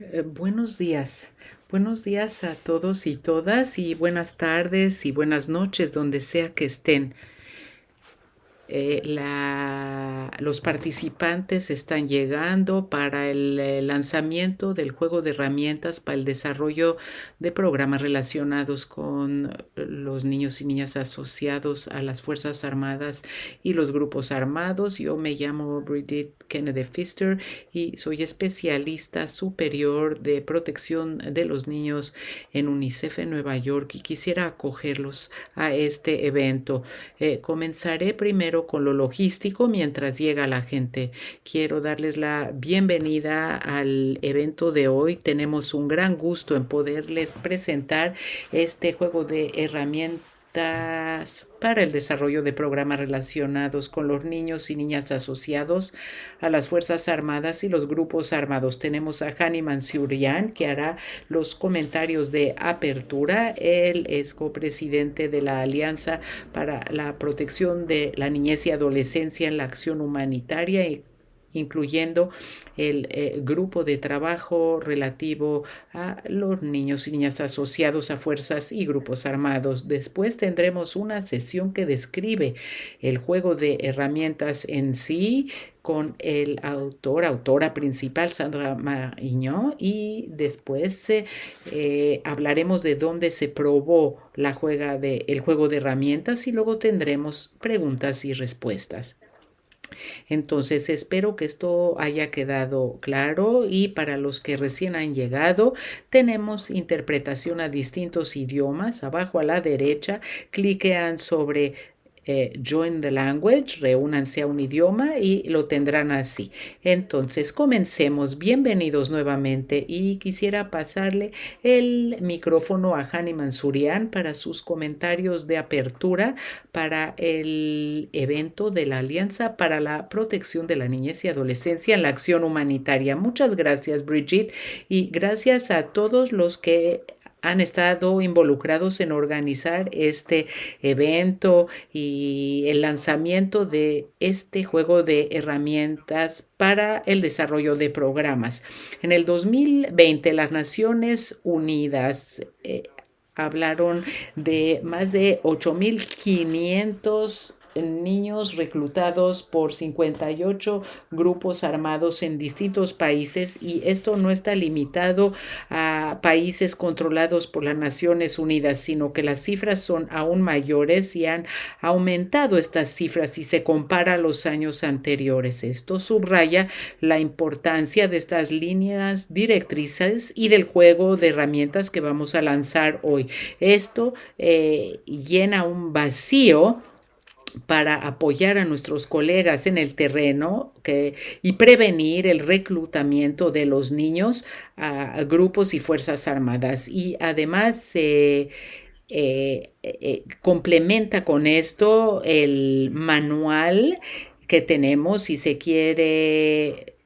Eh, buenos días. Buenos días a todos y todas y buenas tardes y buenas noches donde sea que estén. Eh, los participantes están llegando para el, el, lanzamiento del juego de herramientas para el desarrollo de programas relacionados con los niños y niñas asociados a las Fuerzas Armadas y los grupos armados. Yo me llamo Bridget Kennedy Pfister y soy especialista superior de protección de los niños en UNICEF en Nueva York y quisiera acogerlos a este evento. Eh, comenzaré primero con lo logístico mientras llega la gente. Quiero darles la bienvenida al evento de hoy. Tenemos un gran gusto en poderles presentar este juego de herramientas para el desarrollo de programas relacionados con los niños y niñas asociados a las Fuerzas Armadas y los grupos armados. Tenemos a Hani Mansurian que hará los comentarios de apertura. Él es copresidente de la Alianza para la Protección de la Niñez y Adolescencia en la Acción Humanitaria y incluyendo el eh, grupo de trabajo relativo a los niños y niñas asociados a fuerzas y grupos armados. Después tendremos una sesión que describe el juego de herramientas en sí con el autor, autora principal, Sandra Mariño, y después eh, hablaremos de dónde se probó la juega de, el juego de herramientas y luego tendremos preguntas y respuestas. Entonces espero que esto haya quedado claro y para los que recién han llegado tenemos interpretación a distintos idiomas. Abajo a la derecha cliquean sobre eh, join the language, reúnanse a un idioma y lo tendrán así. Entonces, comencemos. Bienvenidos nuevamente y quisiera pasarle el micrófono a Hani Mansurian para sus comentarios de apertura para el evento de la Alianza para la Protección de la Niñez y Adolescencia en la Acción Humanitaria. Muchas gracias, Brigitte, y gracias a todos los que han estado involucrados en organizar este evento y el lanzamiento de este juego de herramientas para el desarrollo de programas. En el 2020, las Naciones Unidas eh, hablaron de más de 8.500 niños reclutados por 58 grupos armados en distintos países y esto no está limitado a países controlados por las Naciones Unidas, sino que las cifras son aún mayores y han aumentado estas cifras si se compara a los años anteriores. Esto subraya la importancia de estas líneas directrices y del juego de herramientas que vamos a lanzar hoy. Esto eh, llena un vacío para apoyar a nuestros colegas en el terreno y prevenir el reclutamiento de los niños a, grupos y fuerzas armadas. Y además eh, eh, complementa con esto el manual que tenemos si se quiere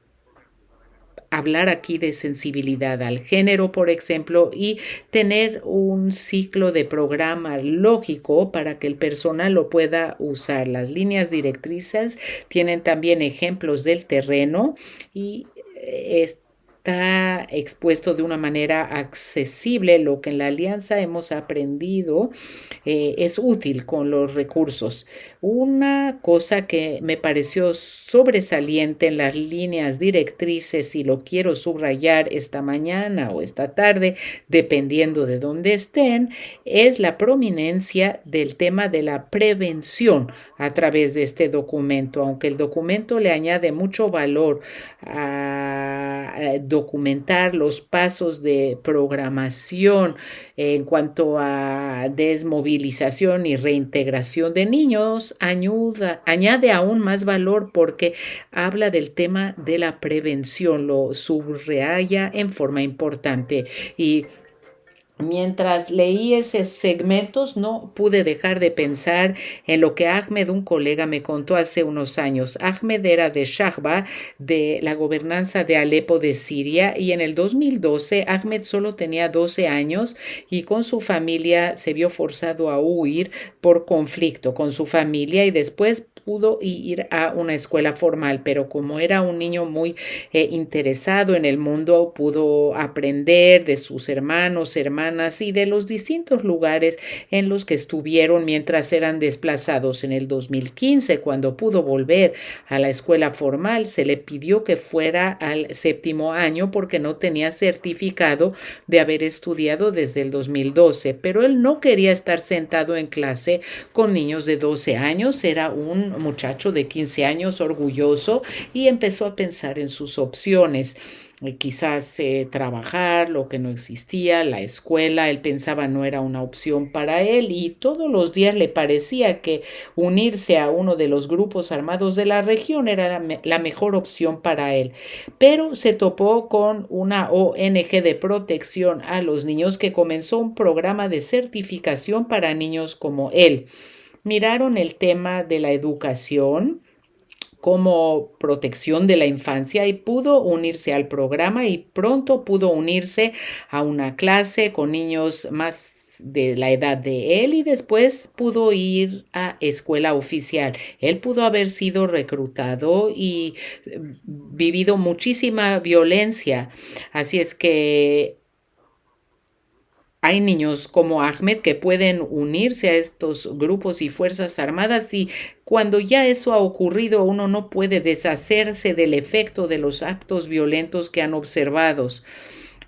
hablar aquí de sensibilidad al género, por ejemplo, y tener un ciclo de programa lógico para que el personal lo pueda usar. Las líneas directrices tienen también ejemplos del terreno y eh, está expuesto de una manera accesible. Lo que en la alianza hemos aprendido eh, es útil con los recursos. Una cosa que me pareció sobresaliente en las líneas directrices y lo quiero subrayar esta mañana o esta tarde, dependiendo de dónde estén, es la prominencia del tema de la prevención a través de este documento. Aunque el documento le añade mucho valor a, a documentar los pasos de programación en cuanto a desmovilización y reintegración de niños, ayuda, añade aún más valor porque habla del tema de la prevención, lo subraya en forma importante y Mientras leí esos segmentos no pude dejar de pensar en lo que Ahmed, un colega, me contó hace unos años. Ahmed era de Shahba, de la gobernanza de Alepo de Siria, y en el 2012 Ahmed solo tenía 12 años y con su familia se vio forzado a huir por conflicto con su familia y después pudo ir a una escuela formal, pero como era un niño muy eh, interesado en el mundo, pudo aprender de sus hermanos, hermanas y de los distintos lugares en los que estuvieron mientras eran desplazados. En el 2015, cuando pudo volver a la escuela formal, se le pidió que fuera al séptimo año porque no tenía certificado de haber estudiado desde el 2012, pero él no quería estar sentado en clase con niños de 12 años, era un muchacho de 15 años orgulloso y empezó a pensar en sus opciones. Eh, quizás eh, trabajar, lo que no existía, la escuela, él pensaba no era una opción para él y todos los días le parecía que unirse a uno de los grupos armados de la región era la, la mejor opción para él. Pero se topó con una ONG de protección a los niños que comenzó un programa de certificación para niños como él miraron el tema de la educación como protección de la infancia y pudo unirse al programa y pronto pudo unirse a una clase con niños más de la edad de él y después pudo ir a escuela oficial. Él pudo haber sido reclutado y eh, vivido muchísima violencia. Así es que hay niños como Ahmed que pueden unirse a estos grupos y fuerzas armadas y cuando ya eso ha ocurrido uno no puede deshacerse del efecto de los actos violentos que han observado.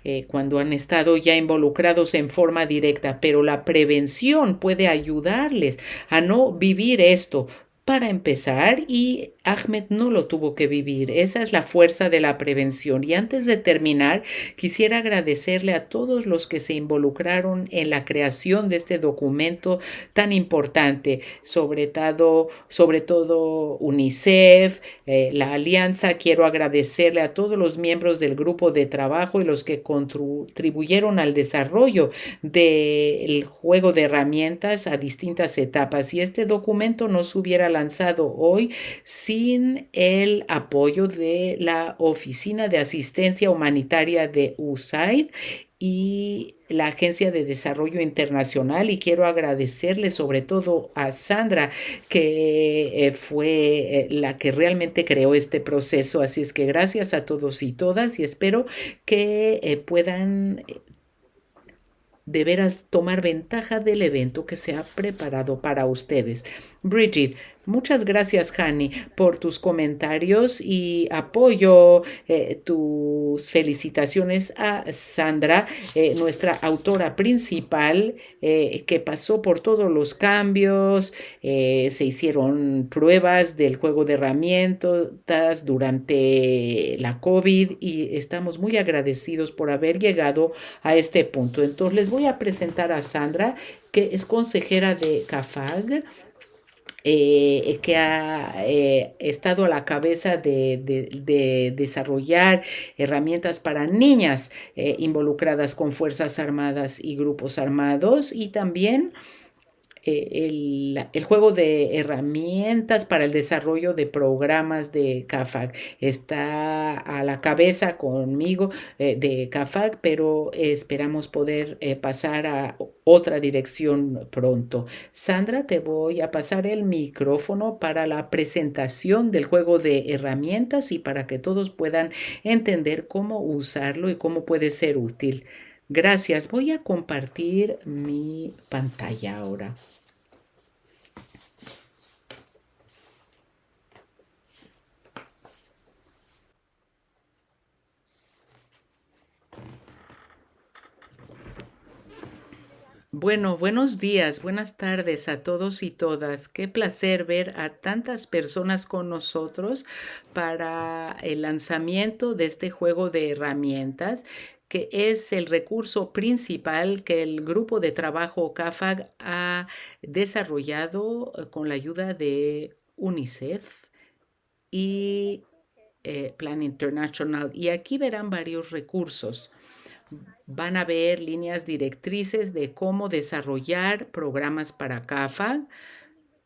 Eh, cuando han estado ya involucrados en forma directa, pero la prevención puede ayudarles a no vivir esto, para empezar y Ahmed no lo tuvo que vivir. Esa es la fuerza de la prevención. Y antes de terminar, quisiera agradecerle a todos los que se involucraron en la creación de este documento tan importante, sobre todo, UNICEF, eh, la Alianza. Quiero agradecerle a todos los miembros del grupo de trabajo y los que contribuyeron al desarrollo del juego de herramientas a distintas etapas. Y este documento no se hubiera lanzado hoy sin el apoyo de la Oficina de Asistencia Humanitaria de USAID y la Agencia de Desarrollo Internacional y quiero agradecerle sobre todo a Sandra que eh, fue eh, la que realmente creó este proceso. Así es que gracias a todos y todas y espero que eh, puedan de veras tomar ventaja del evento que se ha preparado para ustedes. Bridget, Muchas gracias, Hani, por tus comentarios y apoyo eh, tus felicitaciones a Sandra, eh, nuestra autora principal, eh, que pasó por todos los cambios, se hicieron pruebas del juego de herramientas durante la COVID y estamos muy agradecidos por haber llegado a este punto. Entonces les voy a presentar a Sandra, que es consejera de CAFAG eh, que ha eh, estado a la cabeza de, desarrollar herramientas para niñas eh, involucradas con Fuerzas Armadas y grupos armados y también el, juego de herramientas para el desarrollo de programas de CAFAG. Está a la cabeza conmigo de CAFAG, pero esperamos poder pasar a otra dirección pronto. Sandra, te voy a pasar el micrófono para la presentación del juego de herramientas y para que todos puedan entender cómo usarlo y cómo puede ser útil. Gracias. Voy a compartir mi pantalla ahora. Bueno, buenos días, buenas tardes a todos y todas. Qué placer ver a tantas personas con nosotros para el lanzamiento de este juego de herramientas que es el recurso principal que el grupo de trabajo CAFAG ha desarrollado eh, con la ayuda de UNICEF y eh, Plan International. Y aquí verán varios recursos. van a ver líneas directrices de cómo desarrollar programas para CAFA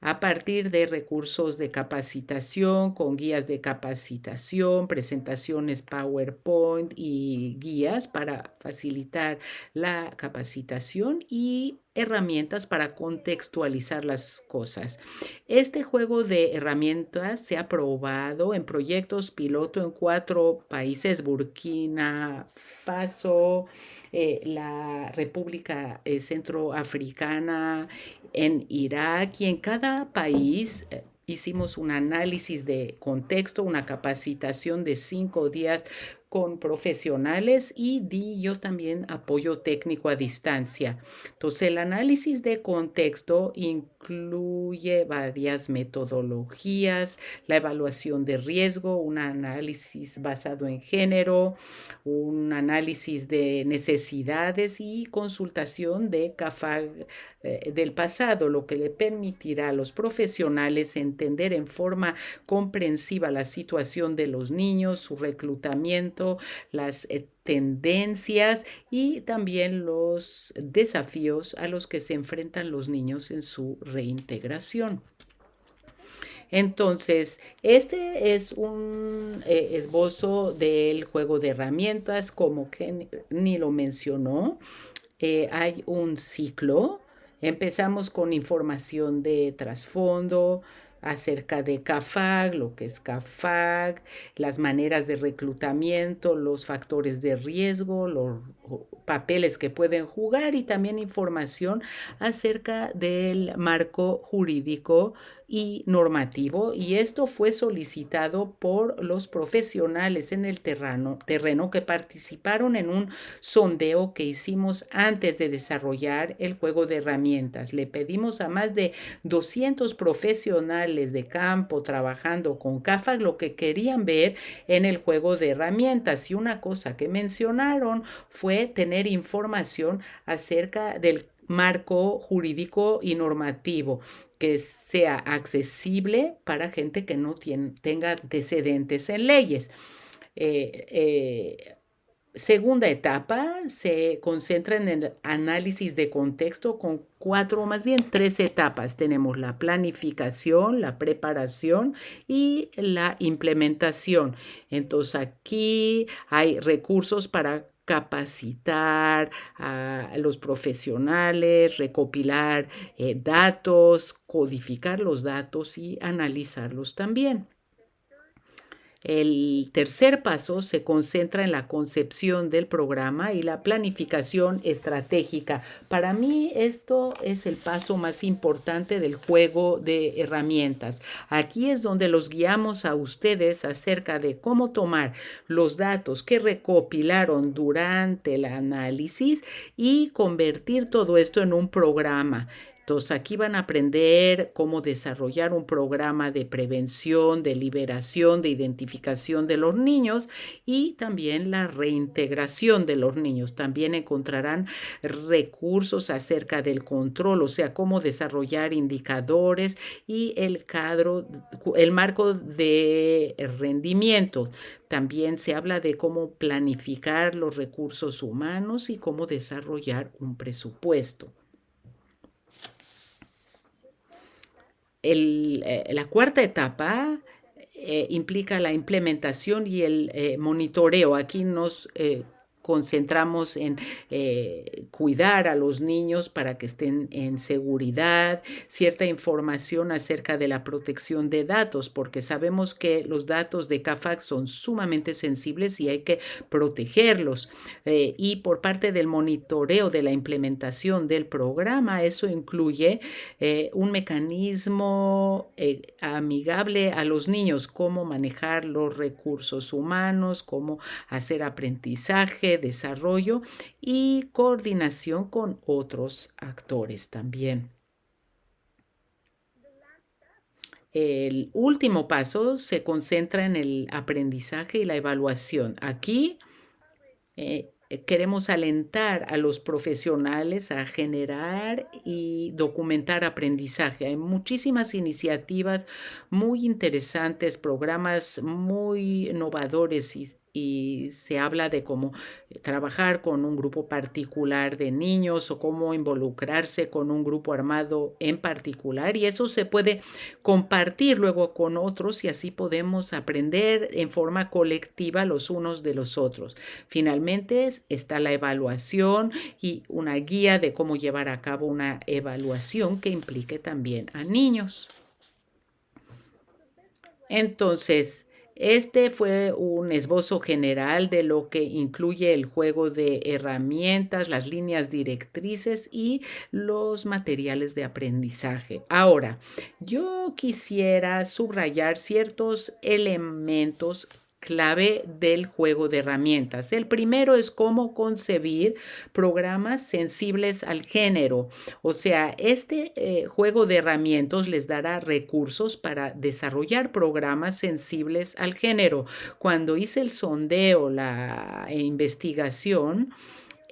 a partir de recursos de capacitación, con guías de capacitación, presentaciones PowerPoint y guías para facilitar la capacitación y herramientas para contextualizar las cosas. Este juego de herramientas se ha probado en proyectos piloto en cuatro países, Burkina Faso, eh, la República eh, Centroafricana, en Irak y en cada país eh, hicimos un análisis de contexto, una capacitación de cinco días con profesionales y di yo también apoyo técnico a distancia. Entonces, el análisis de contexto incluye varias metodologías, la evaluación de riesgo, un análisis basado en género, un análisis de necesidades y consultación de eh, del pasado, lo que le permitirá a los profesionales entender en forma comprensiva la situación de los niños, su reclutamiento, las eh, tendencias y también los desafíos a los que se enfrentan los niños en su reintegración. Entonces, este es un eh, esbozo del juego de herramientas, como que ni lo mencionó. Hay un ciclo. Empezamos con información de trasfondo, acerca de CAFAG, lo que es CAFAG, las maneras de reclutamiento, los factores de riesgo, los papeles que pueden jugar y también información acerca del marco jurídico y normativo y esto fue solicitado por los profesionales en el terreno, terreno que participaron en un sondeo que hicimos antes de desarrollar el juego de herramientas. Le pedimos a más de 200 profesionales de campo trabajando con CAFAG lo que querían ver en el juego de herramientas y una cosa que mencionaron fue tener información acerca del marco jurídico y normativo que sea accesible para gente que no tenga antecedentes en leyes. Eh, eh, segunda etapa se concentra en el análisis de contexto con cuatro, o más bien tres etapas. Tenemos la planificación, la preparación y la implementación. Entonces aquí hay recursos para capacitar a los profesionales, recopilar eh, datos, codificar los datos y analizarlos también. El tercer paso se concentra en la concepción del programa y la planificación estratégica. Para mí esto es el paso más importante del juego de herramientas. Aquí es donde los guiamos a ustedes acerca de cómo tomar los datos que recopilaron durante el análisis y convertir todo esto en un programa. Entonces aquí van a aprender cómo desarrollar un programa de prevención, de liberación, de identificación de los niños y también la reintegración de los niños. También encontrarán recursos acerca del control, o sea, cómo desarrollar indicadores y el el marco de rendimiento. También se habla de cómo planificar los recursos humanos y cómo desarrollar un presupuesto. Eh, la cuarta etapa eh, implica la implementación y el eh, monitoreo. Aquí nos concentramos en eh, cuidar a los niños para que estén en seguridad, cierta información acerca de la protección de datos, porque sabemos que los datos de CAFAC son sumamente sensibles y hay que protegerlos. Eh, y por parte del monitoreo de la implementación del programa, eso incluye eh, un mecanismo amigable a los niños, cómo manejar los recursos humanos, cómo hacer aprendizaje, desarrollo y coordinación con otros actores también. El último paso se concentra en el aprendizaje y la evaluación. Aquí eh, queremos alentar a los profesionales a generar y documentar aprendizaje. Hay muchísimas iniciativas muy interesantes, programas muy innovadores y y se habla de cómo trabajar con un grupo particular de niños o cómo involucrarse con un grupo armado en particular y eso se puede compartir luego con otros y así podemos aprender en forma colectiva los unos de los otros. Finalmente está la evaluación y una guía de cómo llevar a cabo una evaluación que implique también a niños. Entonces, este fue un esbozo general de lo que incluye el juego de herramientas, las líneas directrices y los materiales de aprendizaje. Ahora, yo quisiera subrayar ciertos elementos clave del juego de herramientas. El primero es cómo concebir programas sensibles al género. O sea, este eh, juego de herramientas les dará recursos para desarrollar programas sensibles al género. Cuando hice el sondeo, la investigación,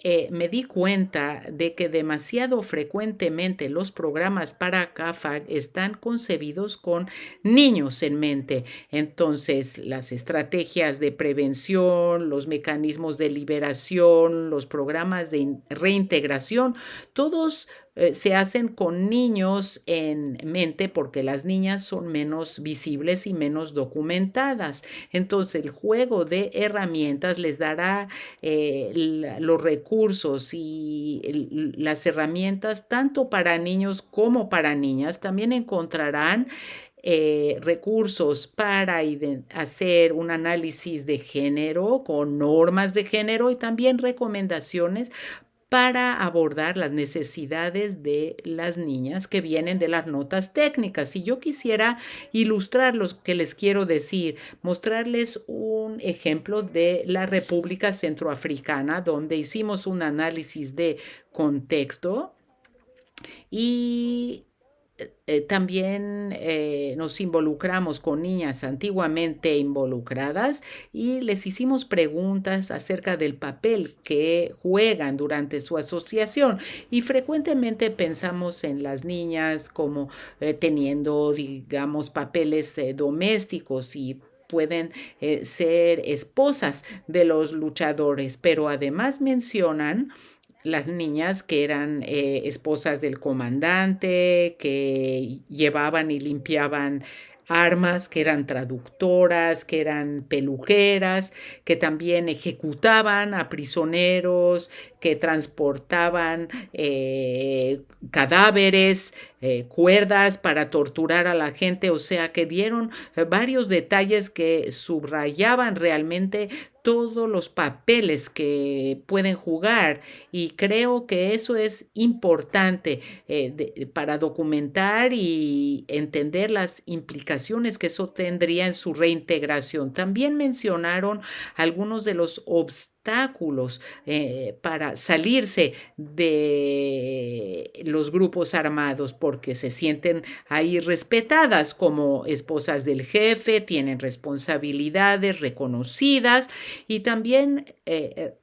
eh, me di cuenta de que demasiado frecuentemente los programas para CAFAG están concebidos con niños en mente. Entonces, las estrategias de prevención, los mecanismos de liberación, los programas de reintegración, todos eh, se hacen con niños en mente porque las niñas son menos visibles y menos documentadas. Entonces el juego de herramientas les dará eh, los recursos y las herramientas tanto para niños como para niñas. También encontrarán eh, recursos para hacer un análisis de género con normas de género y también recomendaciones para abordar las necesidades de las niñas que vienen de las notas técnicas. Si yo quisiera ilustrar lo que les quiero decir, mostrarles un ejemplo de la República Centroafricana, donde hicimos un análisis de contexto y eh, también eh, nos involucramos con niñas antiguamente involucradas y les hicimos preguntas acerca del papel que juegan durante su asociación. Y frecuentemente pensamos en las niñas como eh, teniendo, digamos, papeles domésticos y pueden ser esposas de los luchadores, pero además mencionan las niñas que eran eh, esposas del comandante, que llevaban y limpiaban armas, que eran traductoras, que eran peluqueras, que también ejecutaban a prisioneros, que transportaban eh, cadáveres, eh, cuerdas para torturar a la gente, o sea que dieron varios detalles que subrayaban realmente todos los papeles que pueden jugar y creo que eso es importante eh, para documentar y entender las implicaciones que eso tendría en su reintegración. También mencionaron algunos de los obstáculos eh, para salirse de los grupos armados porque se sienten ahí respetadas como esposas del jefe, tienen responsabilidades reconocidas y también eh,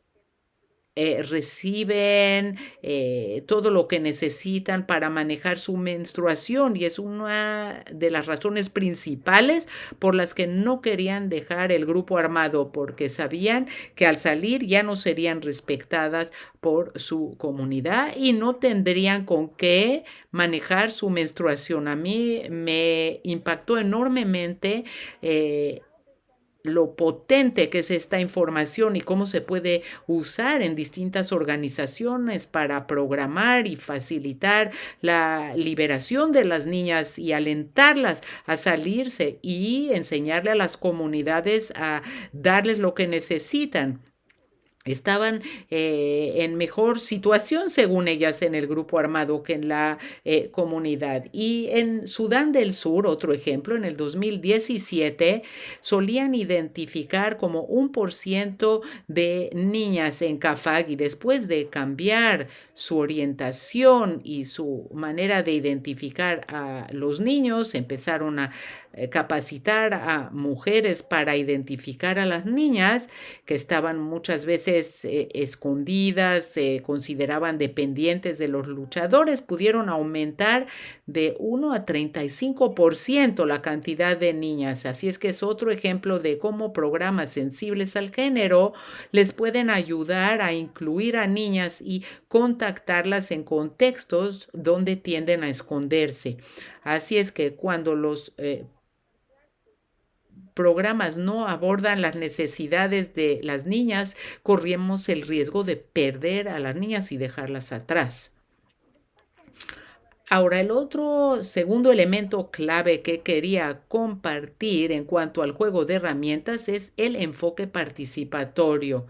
eh, eh, reciben todo lo que necesitan para manejar su menstruación y es una de las razones principales por las que no querían dejar el grupo armado porque sabían que al salir ya no serían respetadas por su comunidad y no tendrían con qué manejar su menstruación. A mí me impactó enormemente lo potente que es esta información y cómo se puede usar en distintas organizaciones para programar y facilitar la liberación de las niñas y alentarlas a salirse y enseñarle a las comunidades a darles lo que necesitan estaban eh, en mejor situación, según ellas, en el grupo armado que en la eh, comunidad. Y en Sudán del Sur, otro ejemplo, en el 2017 solían identificar como un por ciento de niñas en CAFAG y después de cambiar su orientación y su manera de identificar a los niños, empezaron a capacitar a mujeres para identificar a las niñas que estaban muchas veces eh, escondidas, se consideraban dependientes de los luchadores, pudieron aumentar de 1 a 35% la cantidad de niñas. Así es que es otro ejemplo de cómo programas sensibles al género les pueden ayudar a incluir a niñas y contactarlas en contextos donde tienden a esconderse. Así es que cuando los eh, programas no abordan las necesidades de las niñas, corremos el riesgo de perder a las niñas y dejarlas atrás. Ahora, el otro segundo elemento clave que quería compartir en cuanto al juego de herramientas es el enfoque participatorio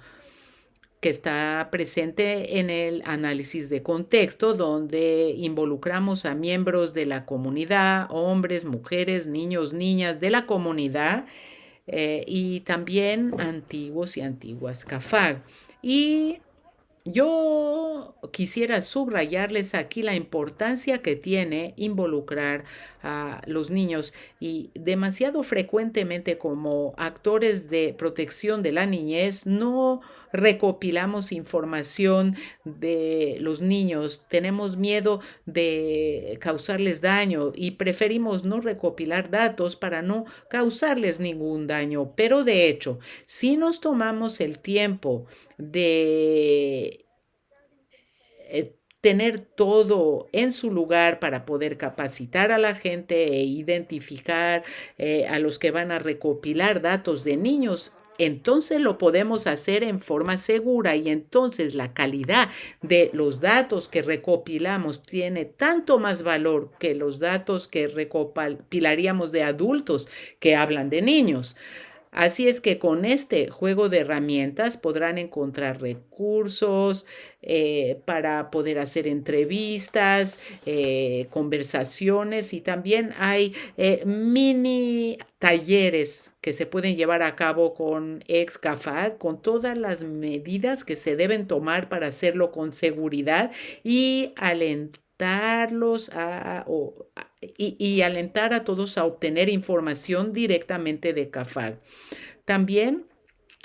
que está presente en el análisis de contexto, donde involucramos a miembros de la comunidad, hombres, mujeres, niños, niñas de la comunidad eh, y también antiguos y antiguas CAFAG. Y yo quisiera subrayarles aquí la importancia que tiene involucrar a los niños y demasiado frecuentemente como actores de protección de la niñez no recopilamos información de los niños, tenemos miedo de causarles daño y preferimos no recopilar datos para no causarles ningún daño. Pero de hecho, si nos tomamos el tiempo de eh, tener todo en su lugar para poder capacitar a la gente e identificar eh, a los que van a recopilar datos de niños entonces lo podemos hacer en forma segura y entonces la calidad de los datos que recopilamos tiene tanto más valor que los datos que recopilaríamos de adultos que hablan de niños. Así es que con este juego de herramientas podrán encontrar recursos eh, para poder hacer entrevistas, eh, conversaciones y también hay eh, mini talleres que se pueden llevar a cabo con ExCAFAG, con todas las medidas que se deben tomar para hacerlo con seguridad y a, y, alentar a todos a obtener información directamente de CAFAG. También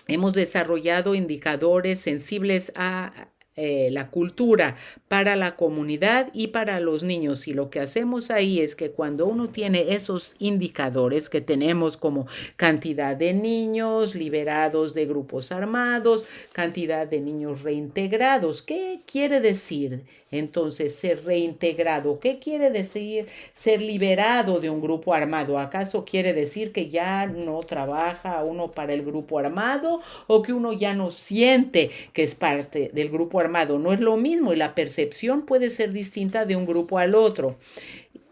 hemos desarrollado indicadores sensibles a eh, la cultura para la comunidad y para los niños. Y lo que hacemos ahí es que cuando uno tiene esos indicadores que tenemos como cantidad de niños liberados de grupos armados, cantidad de niños reintegrados, ¿qué quiere decir entonces ser reintegrado? ¿Qué quiere decir ser liberado de un grupo armado? ¿Acaso quiere decir que ya no trabaja uno para el grupo armado o que uno ya no siente que es parte del grupo armado? No es lo mismo y la percepción puede ser distinta de un grupo al otro.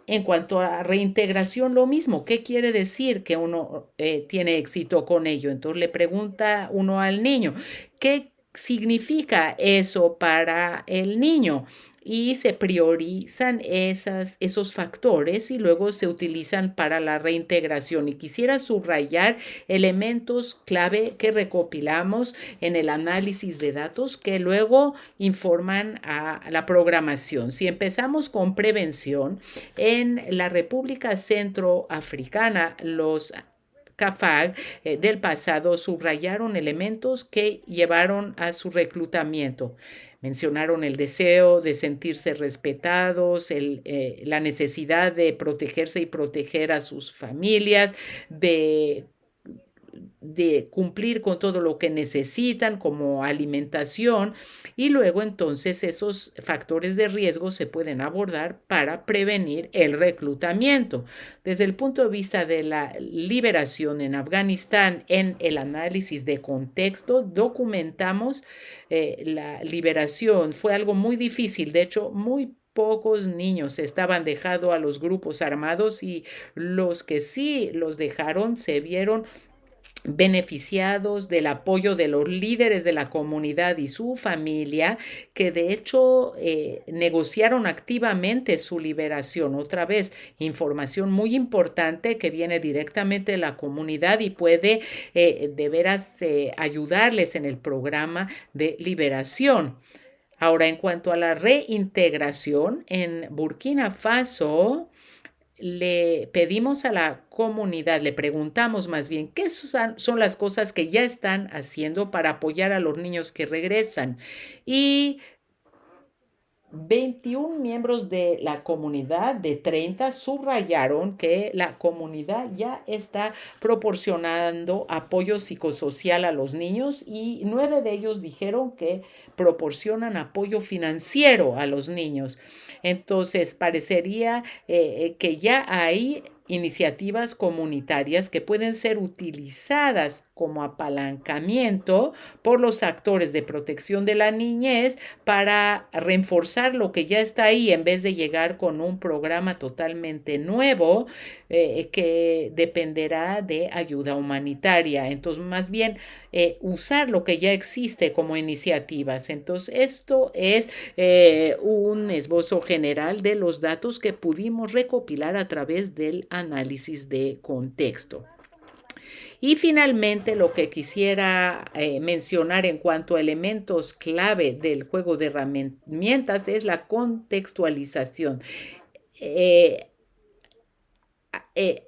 En cuanto a reintegración, lo mismo. ¿Qué quiere decir que uno eh, tiene éxito con ello? Entonces le pregunta uno al niño, ¿qué significa eso para el niño? Y se priorizan esas, esos factores y luego se utilizan para la reintegración. Y quisiera subrayar elementos clave que recopilamos en el análisis de datos que luego informan a la programación. Si empezamos con prevención, en la República Centroafricana, los CAFAG eh, del pasado subrayaron elementos que llevaron a su reclutamiento. Mencionaron el deseo de sentirse respetados, eh, la necesidad de protegerse y proteger a sus familias, de de cumplir con todo lo que necesitan como alimentación y luego entonces esos factores de riesgo se pueden abordar para prevenir el reclutamiento. Desde el punto de vista de la liberación en Afganistán, en el análisis de contexto, documentamos eh, la liberación. Fue algo muy difícil, de hecho, muy pocos niños estaban dejados a los grupos armados y los que sí los dejaron se vieron beneficiados del apoyo de los líderes de la comunidad y su familia, que de hecho eh, negociaron activamente su liberación. Otra vez, información muy importante que viene directamente de la comunidad y puede eh, de veras eh, ayudarles en el programa de liberación. Ahora, en cuanto a la reintegración, en Burkina Faso, le pedimos a la comunidad, le preguntamos más bien qué son, las cosas que ya están haciendo para apoyar a los niños que regresan. Y 21 miembros de la comunidad de 30 subrayaron que la comunidad ya está proporcionando apoyo psicosocial a los niños y nueve de ellos dijeron que proporcionan apoyo financiero a los niños. Entonces, parecería eh, eh, que ya hay iniciativas comunitarias que pueden ser utilizadas como apalancamiento por los actores de protección de la niñez para reforzar lo que ya está ahí en vez de llegar con un programa totalmente nuevo eh, que dependerá de ayuda humanitaria. Entonces, más bien eh, usar lo que ya existe como iniciativas. Entonces, esto es eh, un esbozo general de los datos que pudimos recopilar a través del análisis de contexto. Y finalmente, lo que quisiera eh, mencionar en cuanto a elementos clave del juego de herramientas es la contextualización.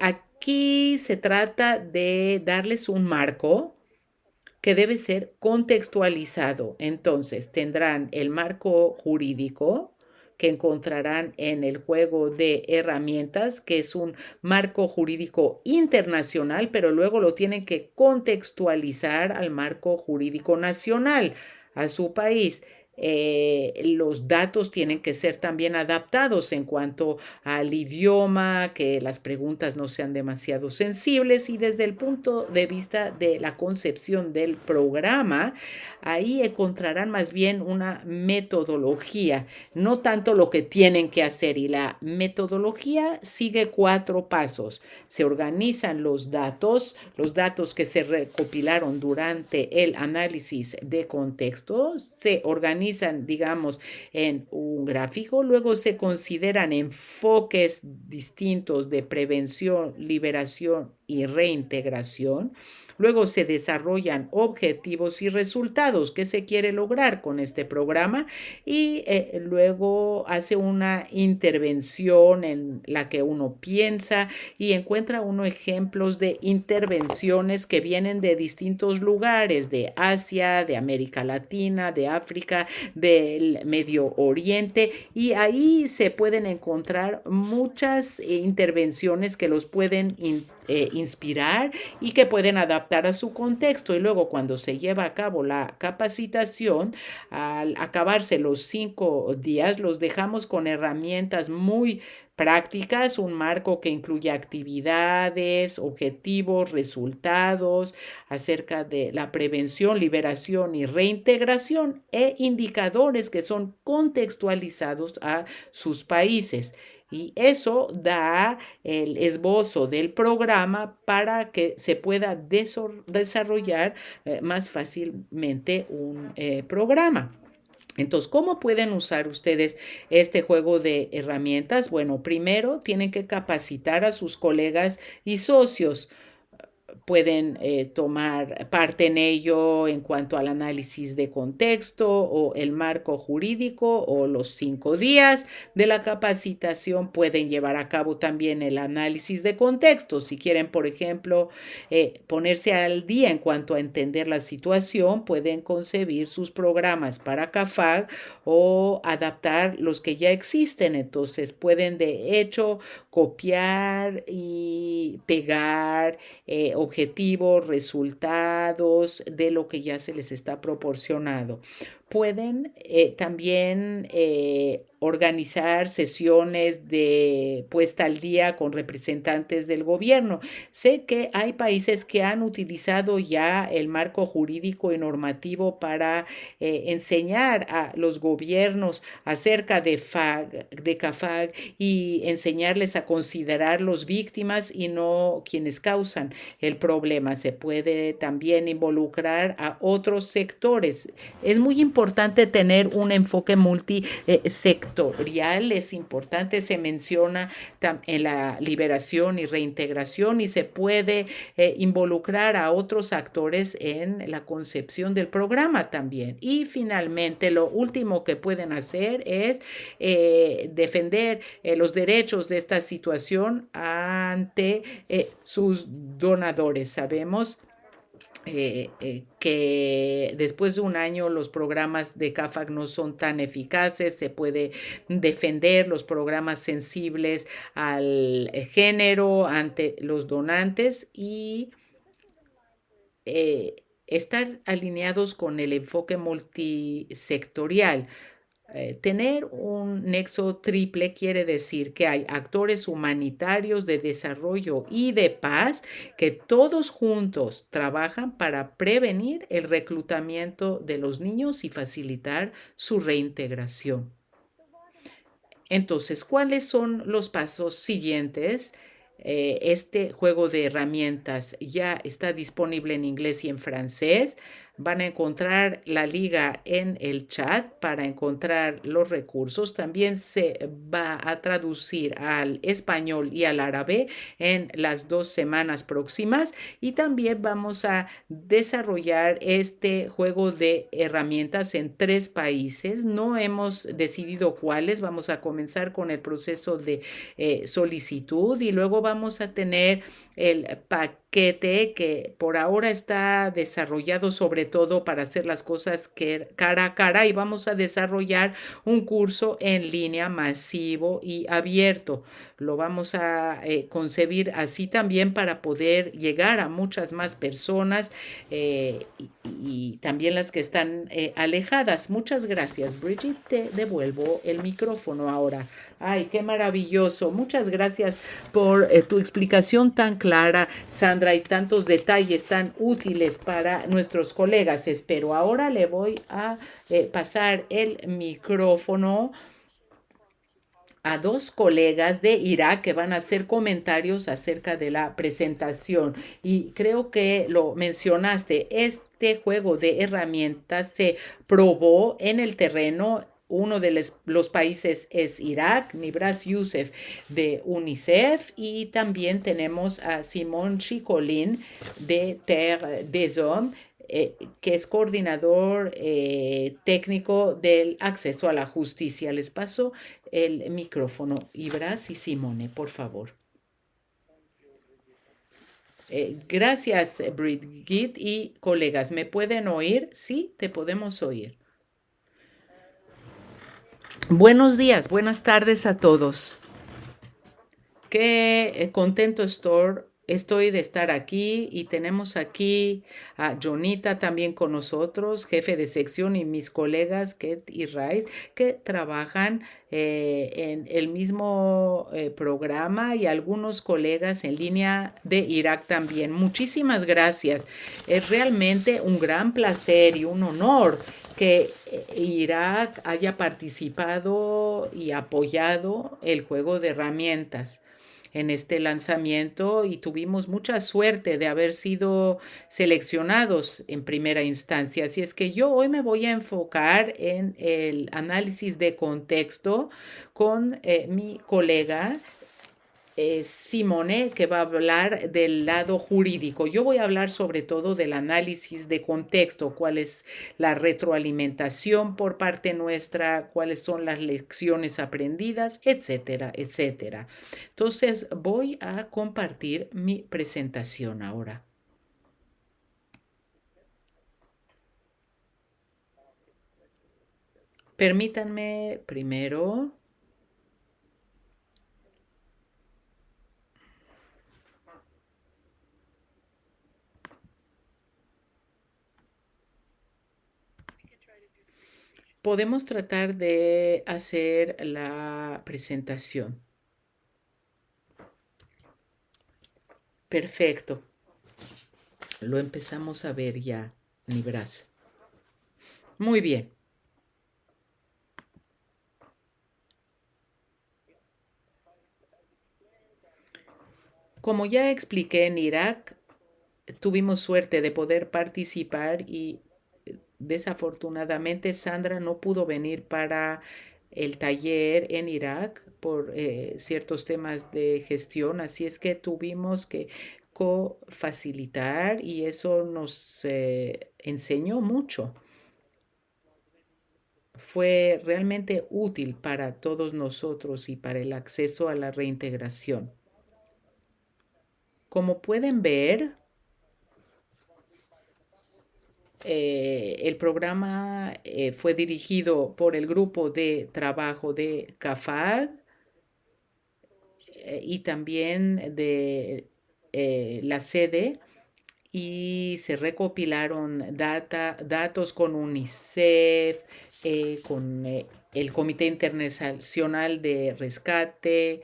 Aquí se trata de darles un marco que debe ser contextualizado. Entonces, tendrán el marco jurídico, que encontrarán en el juego de herramientas, que es un marco jurídico internacional, pero luego lo tienen que contextualizar al marco jurídico nacional, a su país. Eh, los datos tienen que ser también adaptados en cuanto al idioma, que las preguntas no sean demasiado sensibles y desde el punto de vista de la concepción del programa, ahí encontrarán más bien una metodología, no tanto lo que tienen que hacer y la metodología sigue cuatro pasos. Se organizan los datos, los datos que se recopilaron durante el análisis de contexto, se organizan digamos, en un gráfico, luego se consideran enfoques distintos de prevención, liberación y reintegración. Luego se desarrollan objetivos y resultados. Que se quiere lograr con este programa y eh, luego hace una intervención en la que uno piensa y encuentra uno ejemplos de intervenciones que vienen de distintos lugares, de Asia, de América Latina, de África, del Medio Oriente. Y ahí se pueden encontrar muchas eh, intervenciones que los pueden eh, inspirar y que pueden adaptar a su contexto. Y luego cuando se lleva a cabo la capacitación, al acabarse los cinco días, los dejamos con herramientas muy prácticas, un marco que incluye actividades, objetivos, resultados acerca de la prevención, liberación y reintegración e indicadores que son contextualizados a sus países. Y eso da el esbozo del programa para que se pueda desarrollar eh, más fácilmente un eh, programa. Entonces, ¿cómo pueden usar ustedes este juego de herramientas? Bueno, primero tienen que capacitar a sus colegas y socios pueden eh, tomar parte en ello en cuanto al análisis de contexto o el marco jurídico o los cinco días de la capacitación pueden llevar a cabo también el análisis de contexto. Si quieren, por ejemplo, eh, ponerse al día en cuanto a entender la situación, pueden concebir sus programas para CAFAG o adaptar los que ya existen. Entonces, pueden de hecho copiar y pegar eh, objetivos, resultados de lo que ya se les está proporcionado. Pueden eh, también eh, organizar sesiones de puesta al día con representantes del gobierno. Sé que hay países que han utilizado ya el marco jurídico y normativo para eh, enseñar a los gobiernos acerca de, FAG, de CAFAG y enseñarles a considerar los víctimas y no quienes causan el problema. Se puede también involucrar a otros sectores. Es muy importante tener un enfoque multisectorial es importante, se menciona en la liberación y reintegración y se puede eh, involucrar a otros actores en la concepción del programa también. Y finalmente, lo último que pueden hacer es eh, defender eh, los derechos de esta situación ante sus donadores. Sabemos eh, eh, que después de un año los programas de CAFAC no son tan eficaces, se puede defender los programas sensibles al género ante los donantes y eh, estar alineados con el enfoque multisectorial. Eh, tener un nexo triple quiere decir que hay actores humanitarios de desarrollo y de paz que todos juntos trabajan para prevenir el reclutamiento de los niños y facilitar su reintegración. Entonces, ¿cuáles son los pasos siguientes? Eh, este juego de herramientas ya está disponible en inglés y en francés. Van a encontrar la liga en el chat para encontrar los recursos. También se va a traducir al español y al árabe en las dos semanas próximas. Y también vamos a desarrollar este juego de herramientas en tres países. No hemos decidido cuáles. Vamos a comenzar con el proceso de eh, solicitud y luego vamos a tener el paquete que por ahora está desarrollado sobre todo para hacer las cosas que cara a cara y vamos a desarrollar un curso en línea masivo y abierto. Lo vamos a eh, concebir así también para poder llegar a muchas más personas eh, y, también las que están eh, alejadas. Muchas gracias, Bridget. Te devuelvo el micrófono ahora. Ay, qué maravilloso. Muchas gracias por tu explicación tan clara, Sandra, y tantos detalles tan útiles para nuestros colegas. Espero. Ahora le voy a eh, pasar el micrófono a dos colegas de Irak que van a hacer comentarios acerca de la presentación. Y creo que lo mencionaste, este juego de herramientas se probó en el terreno uno de los países es Irak, Nibras Youssef de UNICEF y también tenemos a Simón Chicolín de Terre des Hommes eh, que es coordinador eh, técnico del acceso a la justicia. Les paso el micrófono. Ibras y Simone, por favor. Eh, gracias, Brigitte y colegas. ¿Me pueden oír? Sí, te podemos oír. Buenos días, buenas tardes a todos. Qué eh, contento estoy, de estar aquí y tenemos aquí a Jonita también con nosotros, jefe de sección y mis colegas Ket y Rice que trabajan eh, en el mismo eh, programa y algunos colegas en línea de Irak también. Muchísimas gracias. Es realmente un gran placer y un honor que eh, Irak haya participado y apoyado el juego de herramientas en este lanzamiento y tuvimos mucha suerte de haber sido seleccionados en primera instancia. Así es que yo hoy me voy a enfocar en el análisis de contexto con eh, mi colega es Simone, que va a hablar del lado jurídico. Yo voy a hablar sobre todo del análisis de contexto, cuál es la retroalimentación por parte nuestra, cuáles son las lecciones aprendidas, etcétera, etcétera. Entonces, voy a compartir mi presentación ahora. Permítanme primero podemos tratar de hacer la presentación. Perfecto. Lo empezamos a ver ya, Nibras. Muy bien. Como ya expliqué en Irak, tuvimos suerte de poder participar y Desafortunadamente, Sandra no pudo venir para el taller en Irak por eh, ciertos temas de gestión, así es que tuvimos que co-facilitar y eso nos eh, enseñó mucho. Fue realmente útil para todos nosotros y para el acceso a la reintegración. Como pueden ver, eh, el programa eh, fue dirigido por el grupo de trabajo de CAFAG eh, y también de la sede y se recopilaron datos con UNICEF, con el Comité Internacional de Rescate,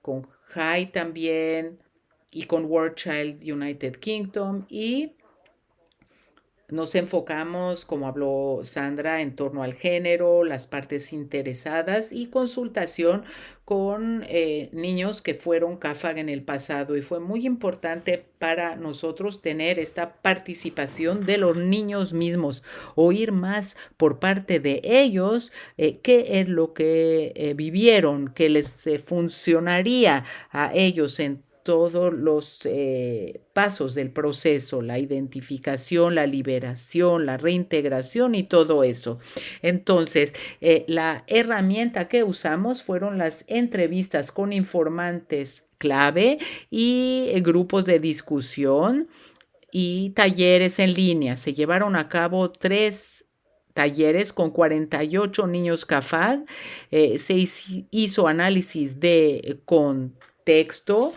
con JAI también y con World Child United Kingdom y nos enfocamos, como habló Sandra, en torno al género, las partes interesadas y consultación con eh, niños que fueron CAFAG en el pasado. Y fue muy importante para nosotros tener esta participación de los niños mismos, oír más por parte de ellos eh, qué es lo que eh, vivieron, que les funcionaría a ellos en todos los eh, pasos del proceso, la identificación, la liberación, la reintegración y todo eso. Entonces, eh, la herramienta que usamos fueron las entrevistas con informantes clave y eh, grupos de discusión y talleres en línea. Se llevaron a cabo tres talleres con 48 niños CAFAG. se hizo análisis de contexto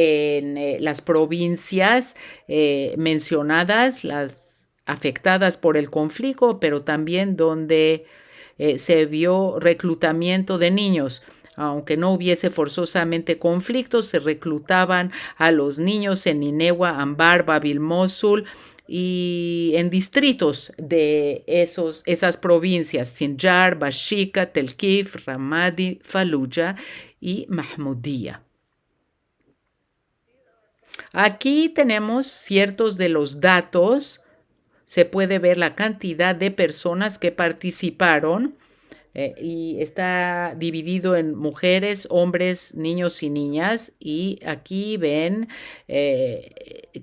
en eh, las provincias eh, mencionadas, las afectadas por el conflicto, pero también donde eh, se vio reclutamiento de niños. Aunque no hubiese forzosamente conflictos, se reclutaban a los niños en Ninegua, Ambar, Babil, Mosul, y en distritos de esos, esas provincias, Sinjar, Bashika, Telkif, Ramadi, Fallujah y Mahmudiyah. Aquí tenemos ciertos de los datos. Se puede ver la cantidad de personas que participaron eh, y está dividido en mujeres, hombres, niños y niñas. Y aquí ven eh,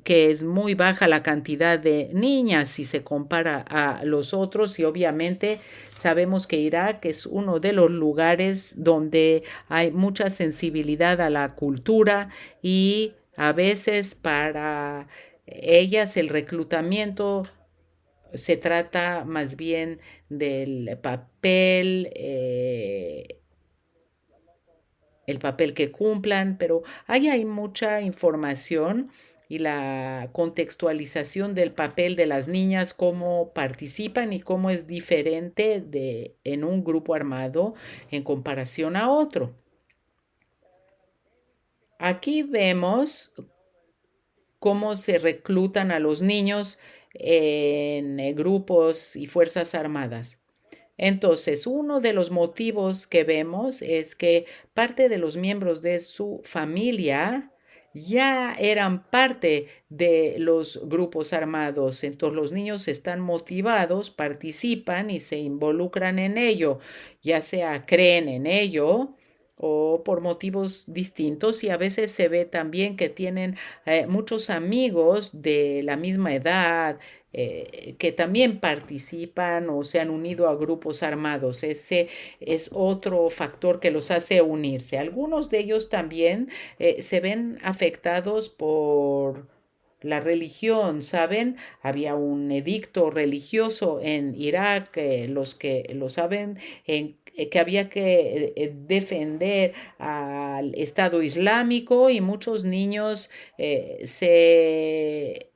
que es muy baja la cantidad de niñas si se compara a los otros y obviamente sabemos que Irak es uno de los lugares donde hay mucha sensibilidad a la cultura y a veces para ellas el reclutamiento se trata más bien del papel, eh, el papel que cumplan, pero ahí hay mucha información y la contextualización del papel de las niñas, cómo participan y cómo es diferente de, en un grupo armado en comparación a otro. Aquí vemos cómo se reclutan a los niños en eh, grupos y fuerzas armadas. Entonces, uno de los motivos que vemos es que parte de los miembros de su familia ya eran parte de los grupos armados. Entonces los niños están motivados, participan y se involucran en ello, ya sea creen en ello o por motivos distintos y a veces se ve también que tienen eh, muchos amigos de la misma edad eh, que también participan o se han unido a grupos armados. Ese es otro factor que los hace unirse. Algunos de ellos también eh, se ven afectados por la religión, ¿saben? Había un edicto religioso en Irak, los que lo saben, en que había que eh, defender al Estado Islámico y muchos niños eh, se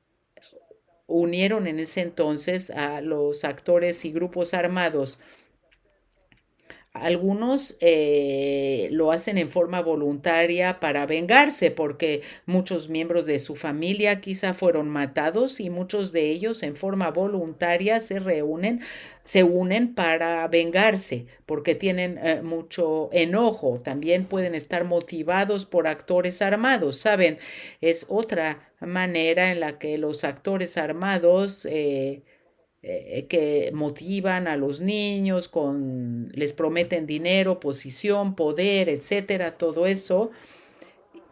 unieron en ese entonces a los actores y grupos armados. Algunos eh, lo hacen en forma voluntaria para vengarse porque muchos miembros de su familia quizá fueron matados y muchos de ellos en forma voluntaria se reúnen, se unen para vengarse porque tienen eh, mucho enojo. También pueden estar motivados por actores armados, ¿saben? Es otra manera en la que los actores armados... Eh, eh, que motivan a los niños, con, les prometen dinero, posición, poder, etcétera, todo eso.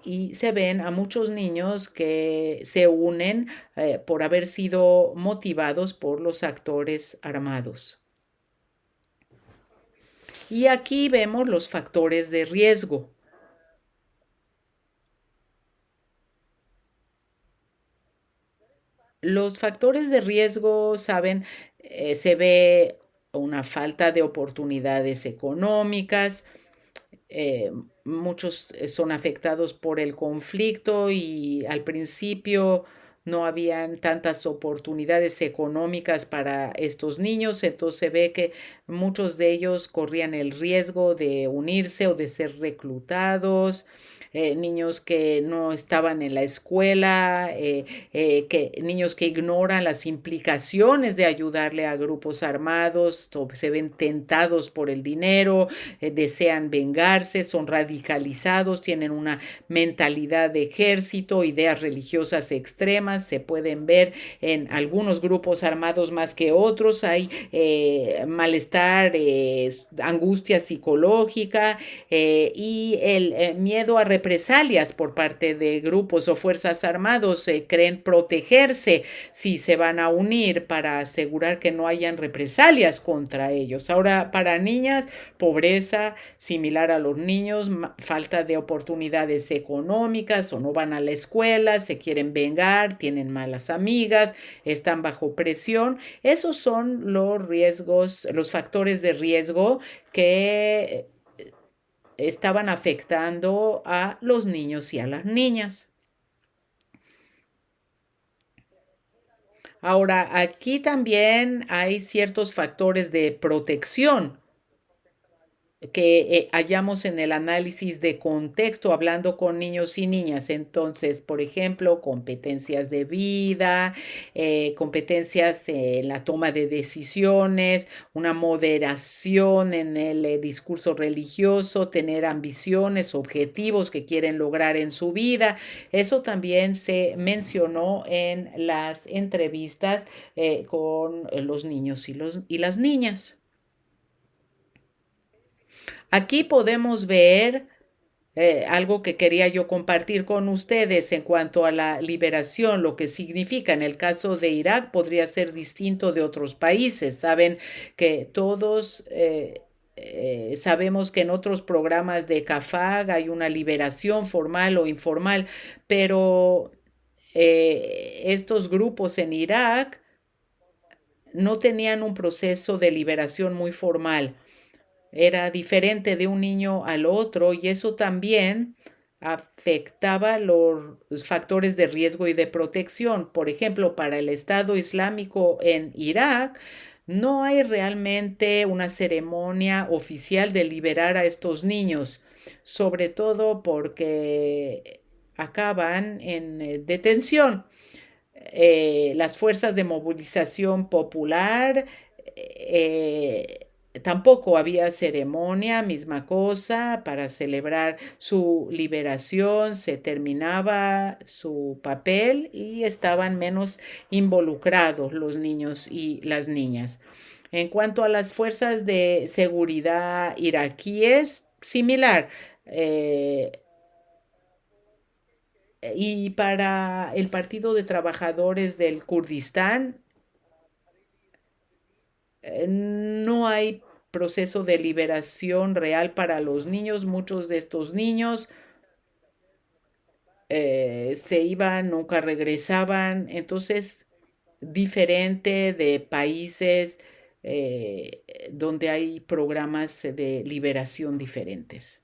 Y se ven a muchos niños que se unen eh, por haber sido motivados por los actores armados. Y aquí vemos los factores de riesgo. Los factores de riesgo, saben, eh, se ve una falta de oportunidades económicas, eh, muchos eh, son afectados por el conflicto y al principio no habían tantas oportunidades económicas para estos niños, entonces se ve que muchos de ellos corrían el riesgo de unirse o de ser reclutados eh, niños que no estaban en la escuela, eh, eh, que, niños que ignoran las implicaciones de ayudarle a grupos armados, se ven tentados por el dinero, desean vengarse, son radicalizados, tienen una mentalidad de ejército, ideas religiosas extremas, se pueden ver en algunos grupos armados más que otros, hay malestar, angustia psicológica y el miedo a represalias por parte de grupos o fuerzas armados, se creen protegerse si se van a unir para asegurar que no hayan represalias contra ellos. Ahora, para niñas, pobreza similar a los niños, falta de oportunidades económicas o no van a la escuela, se quieren vengar, tienen malas amigas, están bajo presión. Esos son los riesgos, los factores de riesgo que estaban afectando a los niños y a las niñas. Ahora, aquí también hay ciertos factores de protección que eh, hallamos en el análisis de contexto hablando con niños y niñas. Entonces, por ejemplo, competencias de vida, eh, competencias en la toma de decisiones, una moderación en el eh, discurso religioso, tener ambiciones, objetivos que quieren lograr en su vida. Eso también se mencionó en las entrevistas con los niños y, los, y las niñas. Aquí podemos ver eh, algo que quería yo compartir con ustedes en cuanto a la liberación, lo que significa. En el caso de Irak podría ser distinto de otros países. Saben que todos... Eh, eh, sabemos que en otros programas de CAFAG hay una liberación formal o informal, pero estos grupos en Irak no tenían un proceso de liberación muy formal era diferente de un niño al otro y eso también afectaba los factores de riesgo y de protección. Por ejemplo, para el Estado Islámico en Irak, no hay realmente una ceremonia oficial de liberar a estos niños, sobre todo porque acaban en eh, detención. Eh, las fuerzas de movilización popular eh, Tampoco había ceremonia, misma cosa, para celebrar su liberación, se terminaba su papel y estaban menos involucrados los niños y las niñas. En cuanto a las fuerzas de seguridad iraquíes, similar. Eh, y para el Partido de Trabajadores del Kurdistán, no hay proceso de liberación real para los niños. Muchos de estos niños eh, se iban, nunca regresaban. Entonces, diferente de países eh, donde hay programas de liberación diferentes.